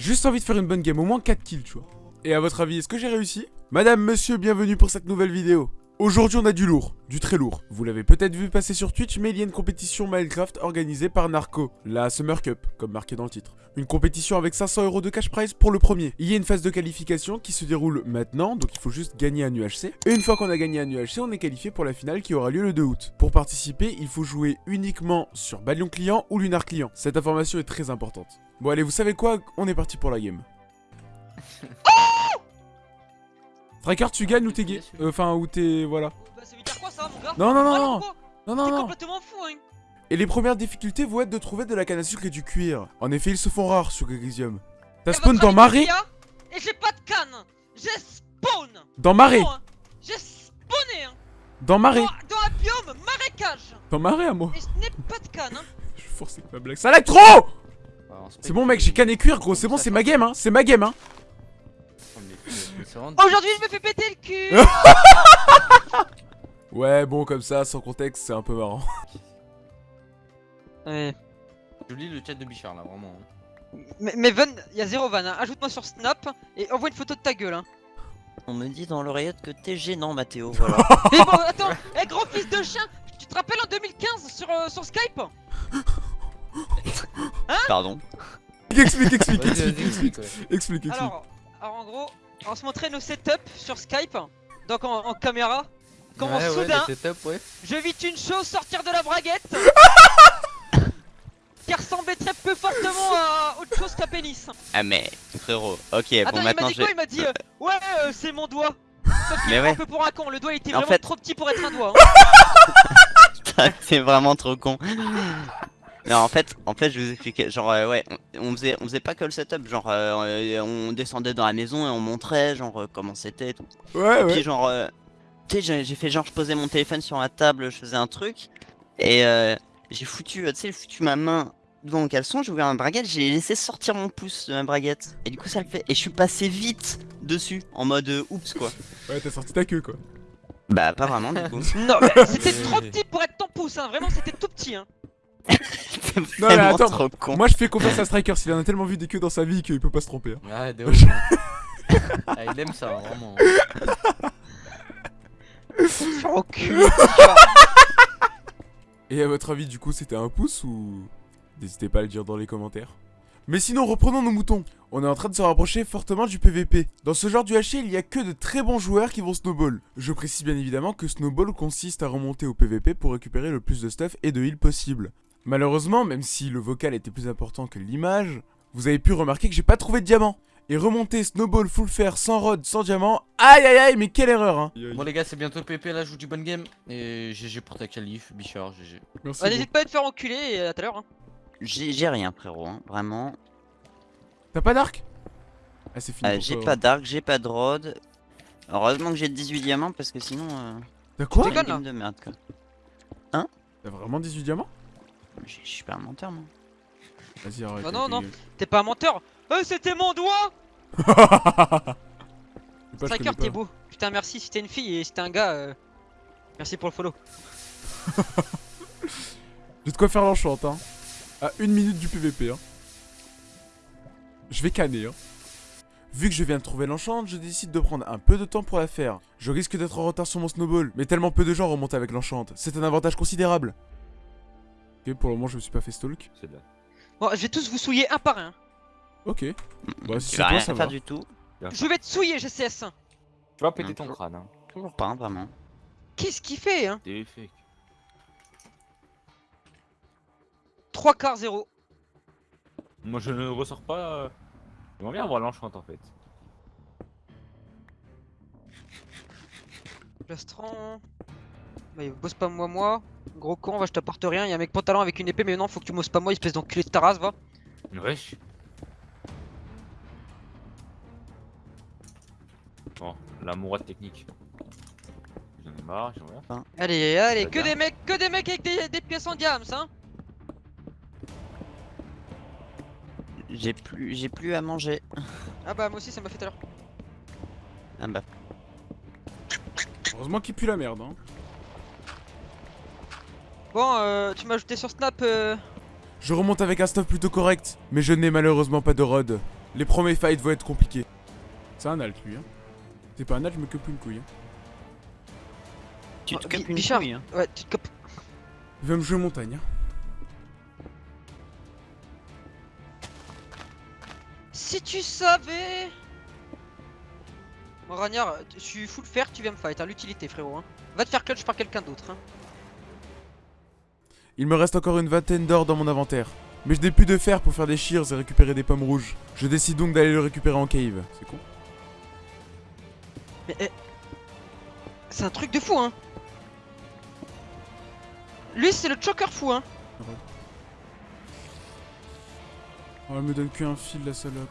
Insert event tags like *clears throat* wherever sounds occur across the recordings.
Juste envie de faire une bonne game, au moins 4 kills, tu vois. Et à votre avis, est-ce que j'ai réussi? Madame, monsieur, bienvenue pour cette nouvelle vidéo. Aujourd'hui, on a du lourd, du très lourd. Vous l'avez peut-être vu passer sur Twitch, mais il y a une compétition Minecraft organisée par Narco, la Summer Cup, comme marqué dans le titre. Une compétition avec 500 euros de cash prize pour le premier. Il y a une phase de qualification qui se déroule maintenant, donc il faut juste gagner un UHC. Et une fois qu'on a gagné un UHC, on est qualifié pour la finale qui aura lieu le 2 août. Pour participer, il faut jouer uniquement sur Balion Client ou Lunar Client. Cette information est très importante. Bon allez, vous savez quoi? On est parti pour la game. *laughs* Striker, tu gagnes ou t'es gay Euh, Enfin, ou t'es... voilà. Bah ça veut dire quoi ça mon gars Non, non, non, non, non, non, T'es non. complètement fou hein Et les premières difficultés vont être de trouver de la canne à sucre et du cuir. En effet, ils se font rares sur Grisium. T'as Et spawn votre dans marée Et j'ai pas de canne J'ai spawn Dans marée hein. J'ai spawné hein Dans marée dans, un biome marécage Dans marée à moi Et ce n'est pas de canne hein *laughs* Je suis forcé avec ma blague. Ça lag trop C'est bon mec, j'ai canne et cuir gros, c'est bon, c'est ma game hein, c'est ma game hein *laughs* Aujourd'hui je me fais péter le cul *laughs* Ouais, bon, comme ça, sans contexte, c'est un peu marrant. *laughs* Ouais. Je lis le chat de Bichard là, vraiment. Mais, mais Van, y'a zéro van, hein. ajoute-moi sur Snap et envoie une photo de ta gueule hein On me dit dans l'oreillette que t'es gênant, Mathéo. Voilà. Mais bon, attends, eh gros fils de chien Tu te rappelles en 2015 sur, euh, sur Skype? Pardon. explique, explique, explique, explique, explique, explique. alors, alors en gros, on se montrait nos setups sur Skype, donc en, en caméra. Comment ouais, soudain, Ouais, setup, ouais. je vis une chose sortir de la braguette *laughs* qui ressemblait très peu fortement à autre chose qu'un pénis. Ah mais, frérot. Ok, Attends, bon il m'a maintenant dit je. quoi? Il m'a dit euh, Ouais, euh, c'est mon doigt. Sauf qu'il ouais. un peu pour un con, le doigt était En vraiment fait- trop petit pour être un doigt. hein. *laughs* T'es vraiment trop con. Non, en fait, en fait, je vous expliquais. Genre, euh, ouais, on, on faisait, on faisait pas que le setup. Genre, euh, on descendait dans la maison et on montrait, genre, euh, comment c'était et tout. Ouais, Et puis, ouais. genre, euh, tu sais, j'ai- fait genre, je posais mon téléphone sur la table, je faisais un truc. Et euh, j'ai foutu, tu sais, j'ai foutu ma main devant mon caleçon, j'ai ouvert ma braguette, j'ai laissé sortir mon pouce de ma braguette. Et du coup, ça le fait. Et je suis passé vite dessus, en mode euh, oups, quoi. Ouais, t'as sorti ta queue, quoi. Bah, pas vraiment, du coup. *laughs* non, mais c'était trop petit pour être ton pouce, hein. vraiment c'était tout petit. Hein. *laughs* C'est Non, mais vraiment attends, trop con. Moi, je fais confiance à Striker, s'il en a tellement vu des queues dans sa vie qu'il peut pas se tromper. hein. De ouf. *laughs* ah, il aime ça, vraiment. *laughs* Au cul. Et à votre avis, du coup, c'était un pouce ou... N'hésitez pas à le dire dans les commentaires. Mais sinon, reprenons nos moutons. On est en train de se rapprocher fortement du PVP. Dans ce genre du HC, il y a que de très bons joueurs qui vont snowball. Je précise bien évidemment que snowball consiste à remonter au PVP pour récupérer le plus de stuff et de heal possible. Malheureusement, même si le vocal était plus important que l'image, vous avez pu remarquer que j'ai pas trouvé de diamant. Et remonter snowball full fer sans rod, sans diamant, aïe aïe aïe, mais quelle erreur hein Bon, les gars, c'est bientôt le PP. Là, je joue du bonne game. Et GG pour ta qualif, Bichard, GG. Merci. N'hésite pas à te faire enculer et à tout à l'heure. Hein. J'ai rien, frérot, hein, vraiment. T'as pas d'arc? Ah, c'est fini. Euh, j'ai pas hein. d'arc, j'ai pas de rod. Heureusement que j'ai 18 diamants parce que sinon. Euh, T'as quoi? une game de merde quoi. T'as vraiment 18 diamants? Je suis pas un menteur, moi. Vas-y, arrête. Bah non, non. T'es pas un menteur. Euh, c'était mon doigt Striker, t'es beau. Putain, merci si t'es une fille et si t'es un gars. euh, Merci pour le follow. *laughs* J'ai de quoi faire l'enchante, hein. À une minute du PVP, hein. Je vais canner, hein. Vu que je viens de trouver l'enchante, je décide de prendre un peu de temps pour la faire. Je risque d'être en retard sur mon snowball, mais tellement peu de gens remontent avec l'enchante. C'est un avantage considérable. Ok, pour le moment, je me suis pas fait stalk. C'est là. Bon, je vais tous vous souiller un par un. Ok. Bah, si Tu c'est toi, ça va. du tout. Je vais te souiller, GCS. Tu vas péter ton crâne, hein. Toujours pas, vraiment. Qu'est-ce qu'il fait, hein? T'es fake. 3 quarts 0. Moi, je ne ressors pas. euh, J'aimerais bien avoir l'enchante en fait. Plastron. Bah, il bosse pas moi, moi. Gros con, va, je t'apporte rien. Y'a un mec pantalon avec une épée, mais non, faut que tu bosses pas moi, espèce d'enculé de ta race, va. Wesh. Bon, l'amoureux technique. J'en ai marre, j'aimerais bien. Allez, allez, Très que bien. des mecs, que des mecs avec des, des pièces en diams, hein. J'ai plus, j'ai plus à manger. Ah bah, moi aussi, ça m'a fait tout à l'heure. Ah bah. Heureusement qu'il pue la merde, hein. Bon, euh, tu m'as ajouté sur Snap. Euh... Je remonte avec un stuff plutôt correct, mais je n'ai malheureusement pas de rod. Les premiers fights vont être compliqués. C'est un alt lui, hein. C'est pas un alt, je me coupe une couille. hein. Tu te Oh, capes une Bichard. couille. hein. Ouais, tu te copes. Il va me jouer montagne. hein. Si tu savais Bon, Ragnard, je suis full fer, tu viens me fight, hein, l'utilité frérot. Hein. Va te faire clutch par quelqu'un d'autre. Hein. Il me reste encore une vingtaine d'or dans mon inventaire. Mais je n'ai plus de fer pour faire des shears et récupérer des pommes rouges. Je décide donc d'aller le récupérer en cave. C'est con. Mais eh, c'est un truc de fou hein. Lui c'est le choker fou hein. Oh, elle me donne qu'un fil, la salope.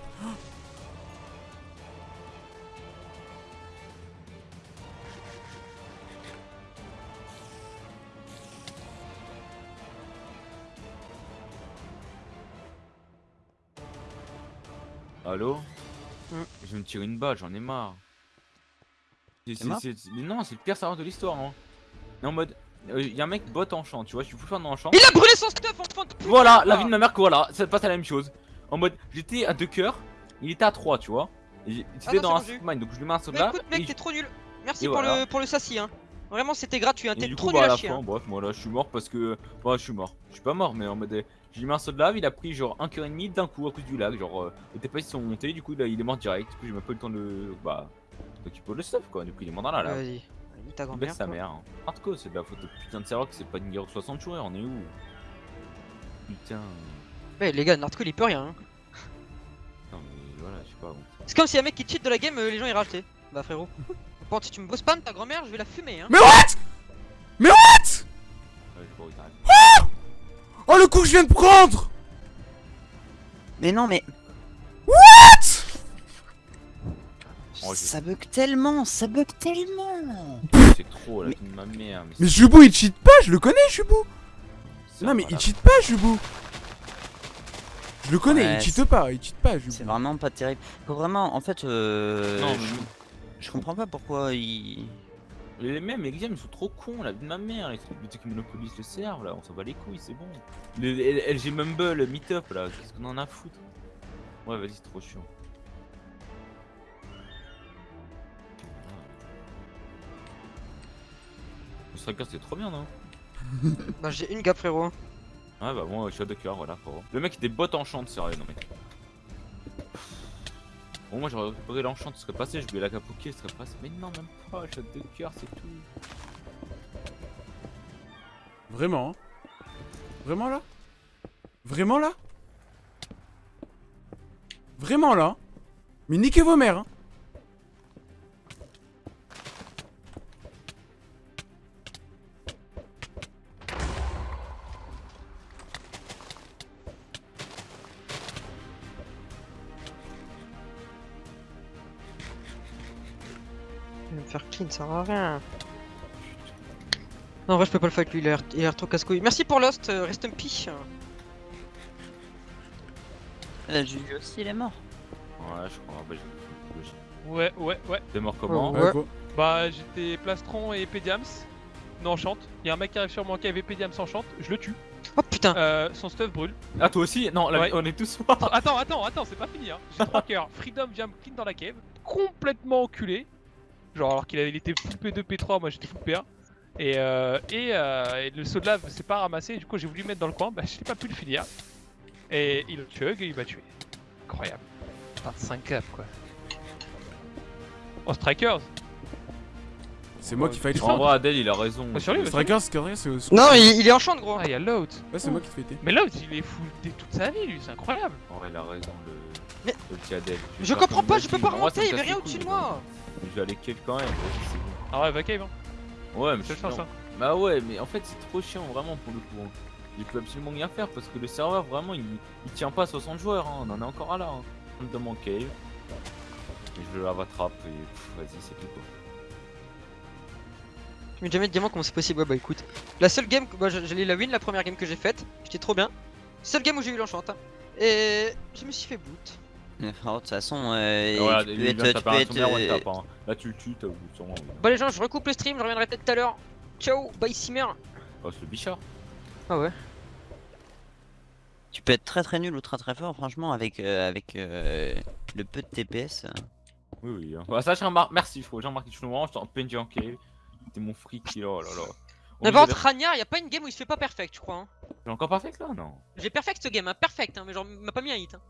Allô Hmm. Je vais me tirer une balle, j'en ai marre. Mais non, c'est le pire serveur de l'histoire. Hein. En mode, il y a un mec bot en champ, tu vois, je suis fan en champ. Il a brûlé son stuff enfant de Voilà, la vie de ma mère, voilà, ça passe à la même chose. En mode, j'étais à deux cœurs, il était à 3, tu vois. C'était non, dans un mine, donc je lui mets un de Mais écoute mec t'es trop nul. Merci pour voilà. le pour le sassy hein. Vraiment c'était gratuit hein, t'es trop coup, bah, à la chier. fin, hein. bref, moi là, je suis mort parce que. Ouais, je suis mort. Je suis pas mort, mais en mode. euh, J'ai mis un saut de lave, il a pris genre un cœur et demi d'un coup à cause du lag. Genre, euh, les TPS sont montés, du coup, là, il est mort direct. Du coup, j'ai même pas eu le temps de. Bah. S'occuper le stuff, quoi. Du coup, il est mort dans la lave. Vas-y. Ta grand-mère. sa mère. Hein. Hardcore, c'est de la faute de putain de serveur que c'est pas une guerre de 60 joueurs, on est où? Putain. Ouais les gars, Nardco il peut rien. hein. Non, mais voilà, je sais pas. bon. C'est comme si un mec qui cheat de la game, euh, les gens ils rachetaient. Bah frérot. *laughs* Bon si tu me boss spam ta grand-mère, je vais la fumer hein. Mais what? Mais what? Pas d'arrêter. Oh, le coup que je viens de prendre Mais non, mais Oh, je- ça bug tellement, ça bug tellement. C'est trop, la vie de ma mère. Mais Jubou, il cheat pas, je le connais, Jubou c'est Non, mais voilà. il cheat pas, Jubou Je le connais, Ouais, il cheat pas, il cheat pas, Jubou. C'est vraiment pas terrible. Faut vraiment, en fait, euh, Non, je, mais je comprends pas pourquoi il. Les mêmes les games ils sont trop cons, la vie de ma mère, les qui monopolisent le serve là, on s'en bat les couilles, c'est bon. Les, les LG Mumble, Meetup là, qu'est-ce qu'on en a à foutre? Ouais, vas-y, c'est trop chiant. Le striker c'était trop bien, non? *laughs* Bah j'ai une gap frérot. hein. Ouais, bah moi je suis à deux cœurs, voilà, frérot. Le mec était bot enchant, sérieux, non mais. Bon, moi j'aurais récupéré l'enchant, ce serait passé, je voulais la capoquer, ce serait passé. Mais non, même pas, à deux cœurs, c'est tout. Vraiment hein. Vraiment là? Vraiment là? Vraiment là? Mais niquez vos mères hein Clean, ça sert à rien. Non, en vrai, je peux pas le fight lui, il a l'air- trop casse-couille. Merci pour Lost, euh, rest un pi. Là, Juju aussi, il est mort. Ouais, je crois, bah. Ouais, ouais, ouais. T'es mort comment Ouais. Bah, j'étais plastron et Pédiams. Non, chante. Y'a un mec qui arrive sur moi qui avait Pédiams en chante. Je le tue. Oh putain. Euh, son stuff brûle. Ah, toi aussi Non, la- Ouais. on est tous morts Attends, attends, attends, c'est pas fini. Hein. J'ai 3 *laughs* cœurs. Freedom vient me clean dans la cave. Complètement enculé. Genre, alors qu'il avait, il était full P2, P3. Moi, j'étais full P1. Et, euh, et, euh, et le saut de lave s'est pas ramassé. Du coup, j'ai voulu le mettre dans le coin. Bah, j'ai pas pu le finir. Et il a chug et il m'a tué. Incroyable. 25 cap, quoi. Oh, Strikers C'est moi qui fight En vrai, Adèle, il a raison. Oh, sur lui, Le mais striker, c'est c'est- c'est- Non, il, il est en chant gros. Ah, y'a l'autre. Ouais, c'est moi qui te fighté. Mais l'autre, il est full toute sa vie, lui, c'est incroyable. En vrai, il a raison, le. Mais- Le petit Adèle. Je comprends pas, je peux pas remonter, il casse rien au-dessus de couilles, moi. Mais Je vais aller kill quand même. Ah ouais, va cave, hein. Ouais, mais C'est je hein. Bah ouais, mais en fait, c'est trop chiant vraiment pour le coup. hein. Il peut absolument rien faire parce que le serveur, vraiment, il, il tient pas à 60 joueurs. Hein. On en est encore à là. Hein. On dans mon cave. Et je la rattrape et vas-y, c'est tout quoi. Je mets jamais de diamant, comment c'est possible Ouais, bah écoute. La seule game, que- bah, je- j'allais la win, la première game que j'ai faite. J'étais trop bien. Seule game où j'ai eu l'enchant. hein. Et je me suis fait boot. De toute façon, euh, voilà, tu peux être. de Tu peux être euh, tap. Hein. Là, tu le tues, t'as sûrement. Bah les gens, je recoupe le stream, je reviendrai peut-être tout à l'heure. Ciao, bye Simmer. Oh, c'est le bichard. Ah ouais. Tu peux être très très nul ou très très fort, franchement, avec, euh, avec euh, le peu de TPS. Oui, oui. hein. Bah, ça, j'ai remarqué. Merci, frérot. J'ai remarqué que je suis vraiment, j'étais en cave. C'était mon free kill. Oh là là. Mais Obligé par d'être- contre, Ragnar, y a pas une game où il se fait pas perfect, je crois. Hein. J'ai encore que là? Non. J'ai perfect ce game, hein, perfect, hein, mais genre, il m'a pas mis un hit. Hein.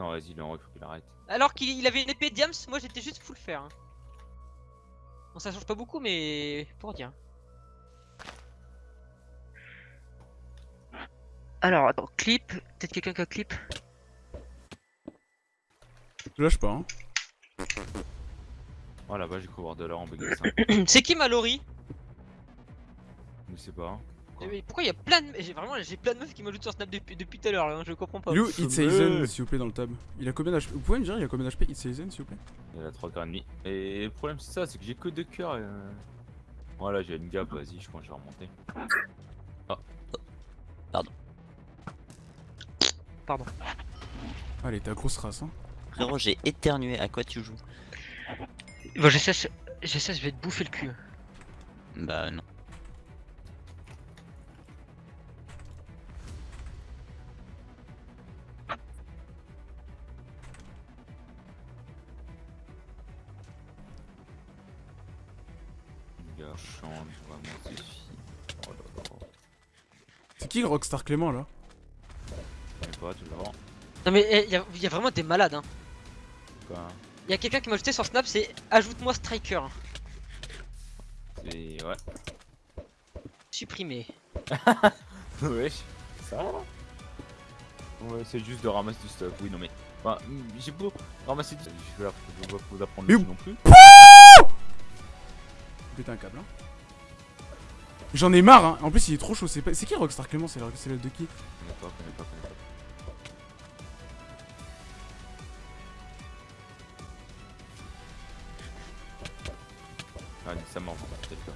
Non, vas-y, il en faut qu'il arrête. Alors qu'il il avait une épée Diams, moi j'étais juste full fer. Hein. Bon, ça change pas beaucoup, mais pour dire. Alors, attends, clip, peut-être quelqu'un qui a clip? Je lâche pas, hein. Oh là-bas, j'ai couvert de l'or en BG 5. *clears throat* C'est qui Mallory? Je sais pas. Mais Pourquoi il y a plein de. J'ai vraiment j'ai plein de meufs qui m'ajoutent sur Snap depuis, depuis tout à l'heure, là, hein, je comprends pas. You, je It's me- Aizen, s'il vous plaît, dans le tab. Il a combien d'HP Vous pouvez me dire, il a combien d'HP It's Aizen, s'il vous plaît? Il a 3 et demi. Et le problème, c'est ça, c'est que j'ai que deux cœurs. Et... euh, Voilà, j'ai une gap, vas-y, je pense que je vais remonter. Allez, ta grosse race, hein. Frérot, j'ai éternué, à quoi tu joues? Bon, j'essaie, j'essaie, je vais te bouffer le cul. Bah non. Qui Rockstar Clément, là Je connais pas, toujours. Non, mais il y, a- y a vraiment des malades, hein. Quoi Il y a quelqu'un qui m'a ajouté sur Snap, c'est ajoute-moi Striker. C'est. Ouais. Supprimé. *laughs* Wesh, ça va Ouais, c'est juste de ramasser du stuff, oui, non mais. Enfin, mm, j'ai beau ramasser du stuff, je vais pas vous apprendre Mais le où- non plus. Péter un câble, hein. J'en ai marre, hein. En plus, il est trop chaud. C'est pas... qui Rockstar Clément? C'est le- de qui Connais pas, connais pas, connais pas. Ah, ça mort, peut-être pas.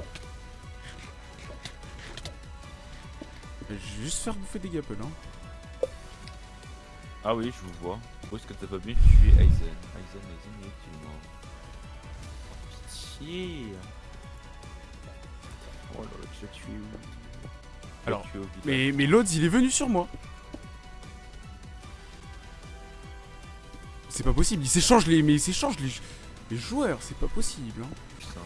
Je vais juste faire bouffer des gapels, hein. Ah oui, je vous vois. Où est-ce que t'as pas vu Je suis Aizen. Aizen, Aizen, il est moi Pitié Là là, tu l'as tué où Alors, au. Mais, mais Lods, il est venu sur moi. C'est pas possible, il s'échange les. Mais il s'échange les, les joueurs, c'est pas possible. Hein. Putain.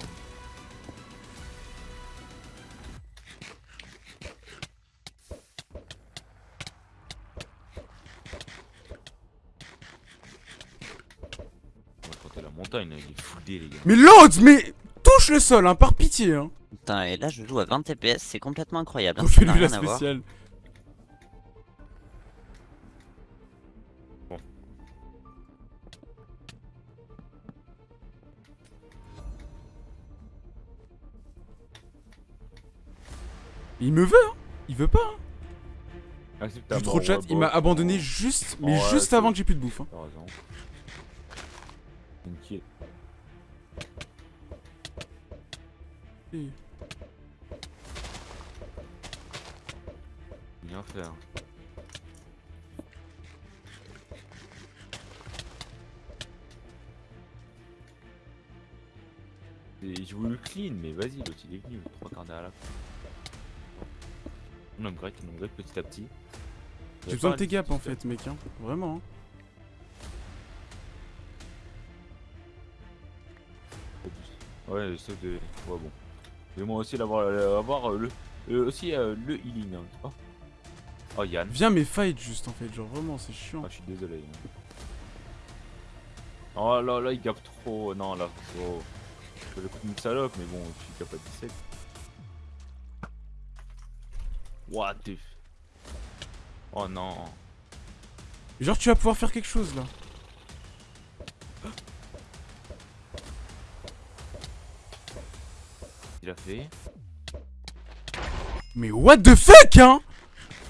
La montagne, il est foudé les gars. Mais Lods, mais touche le sol, hein, par pitié. Hein. Putain, et là je joue à 20 TPS, c'est complètement incroyable. la à voir. spéciale. Il me veut, hein. Il veut pas, hein. J'ai trop de chat, ouais, il m'a abandonné bon. juste, mais Ouais, juste avant que j'ai plus de bouffe. Hein. T'as raison. Et- Bien faire. Et J'ai voulu clean, mais vas-y, l'autre il est venu, trois quarts d'heure à la fin. On upgrade, on upgrade petit à petit. J'ai besoin de tes gaps en fait, mec. Hein. Vraiment. Hein. Ouais, sauf de. Ouais, bon. Et moi aussi d'avoir euh, avoir euh, le. euh, aussi euh, le healing. hein. Oh. oh, Yann. Viens mes fights juste en fait, genre vraiment, c'est chiant. Ah, je suis désolé. hein. Oh là là, il gape trop. Non, là, faut. Je le coup d'une salope, mais bon, je suis capable de 17. What the. Oh non. Genre, tu vas pouvoir faire quelque chose là. Fait. Mais what the fuck, hein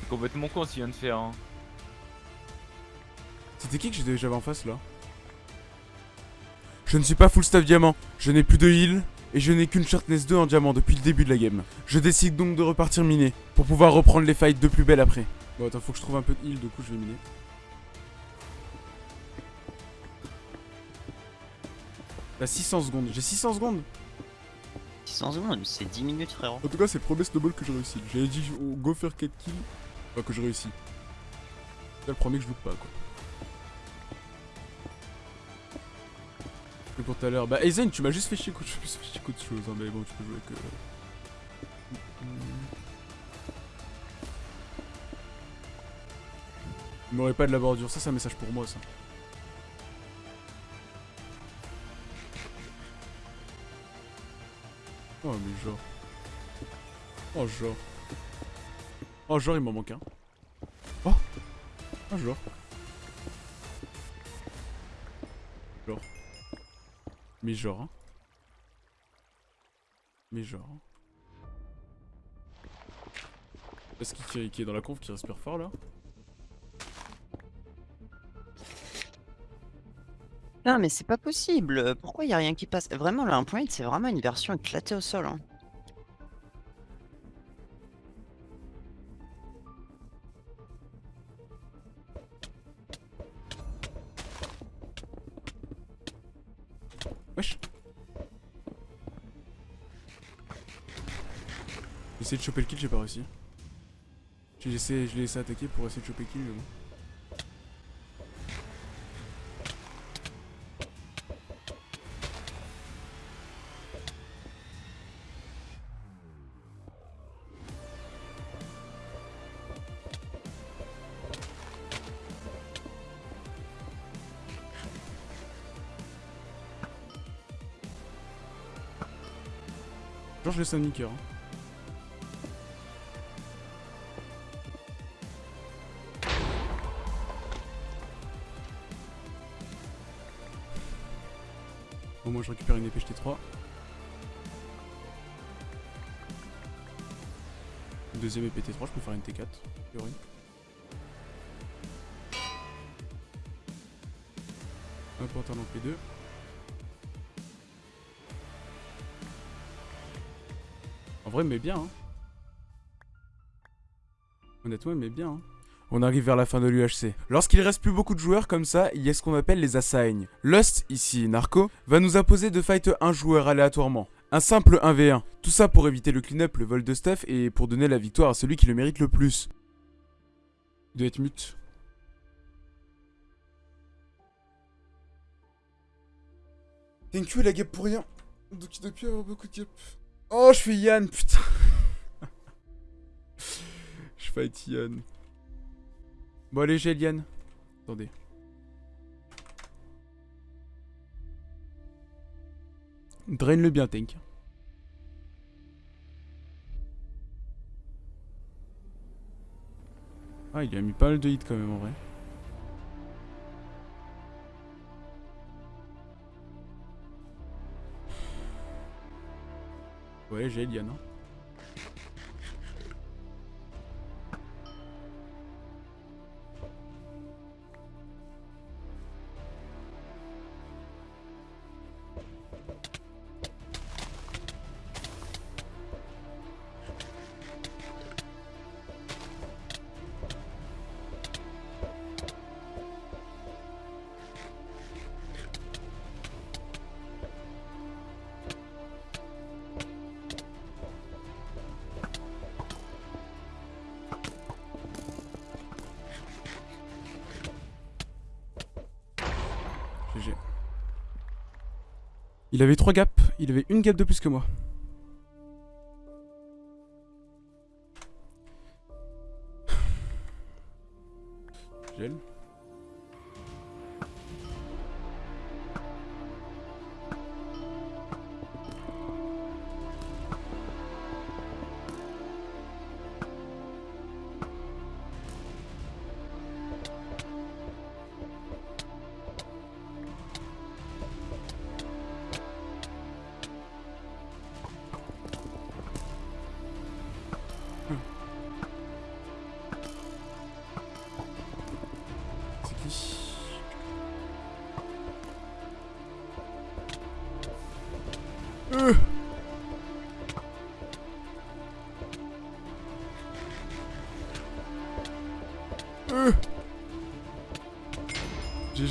C'est complètement con ce qu'il vient de faire. Hein. C'était qui que j'avais en face là Je ne suis pas full staff diamant, je n'ai plus de heal, et je n'ai qu'une sharpness 2 en diamant depuis le début de la game. Je décide donc de repartir miner, pour pouvoir reprendre les fights de plus belle après. Bon attends, faut que je trouve un peu de heal, du coup je vais miner. T'as 600 secondes, j'ai 600 secondes 600 secondes, c'est 10 minutes frérot. En tout cas c'est le premier snowball que j'ai réussi. J'avais dit go faire 4 kills, enfin que je réussis. C'est le premier que je loupe pas, quoi. Et pour tout à l'heure. Bah, Aizen, tu m'as juste fait chier contre, plus *laughs* fait chier qu'autre chose, hein, mais bon, tu peux jouer avec. Il m'aurait pas de la bordure, ça c'est un message pour moi ça. Oh mais genre. Oh genre. Oh genre il m'en manque un. Oh Oh genre. Genre. Mais genre. hein. Mais genre. hein. Est-ce qu'il qui est dans la conf qui respire fort là Non, mais c'est pas possible. Pourquoi y a rien qui passe? Vraiment, le 1.8, c'est vraiment une version éclatée au sol. hein. Wesh J'ai essayé de choper le kill, j'ai pas réussi. Je l'ai laissé attaquer pour essayer de choper le kill. Un nicker. hein. Au moins je récupère une épée ht 3 Une deuxième épée T3, je peux faire une T4. a priori. Un pantalon P2. En vrai, mais bien. Hein. Honnêtement, mais bien. Hein. On arrive vers la fin de l'UHC. Lorsqu'il reste plus beaucoup de joueurs comme ça, il y a ce qu'on appelle les assigns. Lust, ici Narco, va nous imposer de fight un joueur aléatoirement. Un simple 1v1. Tout ça pour éviter le clean-up, le vol de stuff et pour donner la victoire à celui qui le mérite le plus. Il doit être mute. Thank you la gap pour rien. Donc il doit plus avoir beaucoup de gap. Oh, je suis Yann, putain. *laughs* je fight Yann. Bon allez, j'ai Yann. Attendez. Draine-le bien, Tank. Ah, il a mis pas mal de hits quand même en vrai. Ouais, j'ai Eliane. Hein. Il avait 3 gaps, il avait une gap de plus que moi. Gel.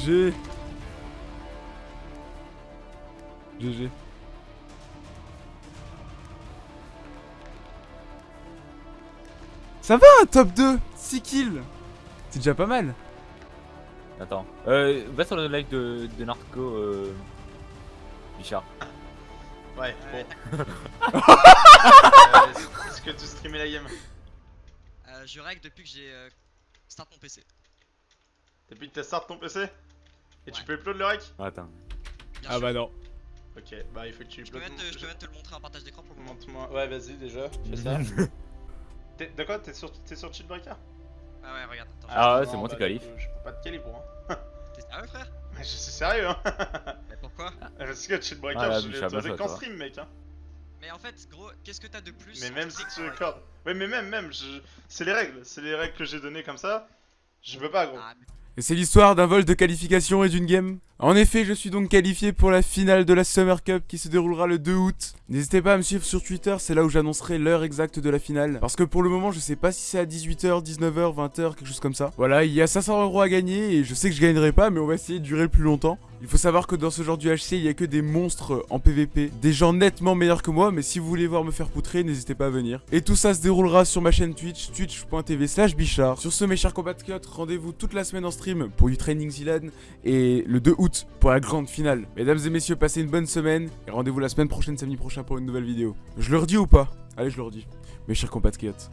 GG GG Ça va un top 2 6 kills C'est déjà pas mal Attends. Euh, va sur le live de, de Narco, euh... Bichard. Ouais, bon. *laughs* *laughs* Euh, Est-ce que tu streamais la game? Euh, je règle depuis que j'ai euh, start mon PC. Depuis que t'as start ton PC Et tu peux upload le rec? Attends. Bien Ah sûr. bah non. Ok, bah il faut que tu Je peux, même te, je peux même te le montrer en partage d'écran pour le moment. Montre-moi. Ouais, vas-y déjà, fais ça. *laughs* De quoi? T'es sur, t'es sur Cheatbreaker Ah ouais, regarde. Attends, Ah ouais, Non, c'est bon, bah, t'es qualif. Je, je peux pas te calibre, hein. *laughs* t'es sérieux frère? Mais je suis sérieux, hein. Mais pourquoi? Parce que Cheatbreaker, Ah, là, je l'ai autorisé qu'en stream, mec, hein. Mais en fait, gros, qu'est-ce que t'as de plus Mais même si tu accordes. Ouais, mais même, même, je... c'est les règles. C'est les règles que j'ai données comme ça. Je peux pas, gros. Ah, mais Et c'est l'histoire d'un vol de qualification et d'une game. En effet, je suis donc qualifié pour la finale de la Summer Cup qui se déroulera le 2 août. N'hésitez pas à me suivre sur Twitter, c'est là où j'annoncerai l'heure exacte de la finale. Parce que pour le moment, je sais pas si c'est à 18h, 19h, 20h, quelque chose comme ça. Voilà, il y a 500 euros à gagner et je sais que je gagnerai pas, mais on va essayer de durer le plus longtemps. Il faut savoir que dans ce genre du HC, il y a que des monstres en PVP, des gens nettement meilleurs que moi, mais si vous voulez voir me faire poutrer, n'hésitez pas à venir. Et tout ça se déroulera sur ma chaîne Twitch, twitch.tv slash bichard. Sur ce, mes chers compatriotes, rendez-vous toute la semaine en stream pour du Training Zealand et le 2 pour la grande finale. Mesdames et messieurs, passez une bonne semaine et rendez-vous la semaine prochaine, samedi prochain pour une nouvelle vidéo. Je leur dis ou pas? Allez, je leur dis. Mes chers compatriotes.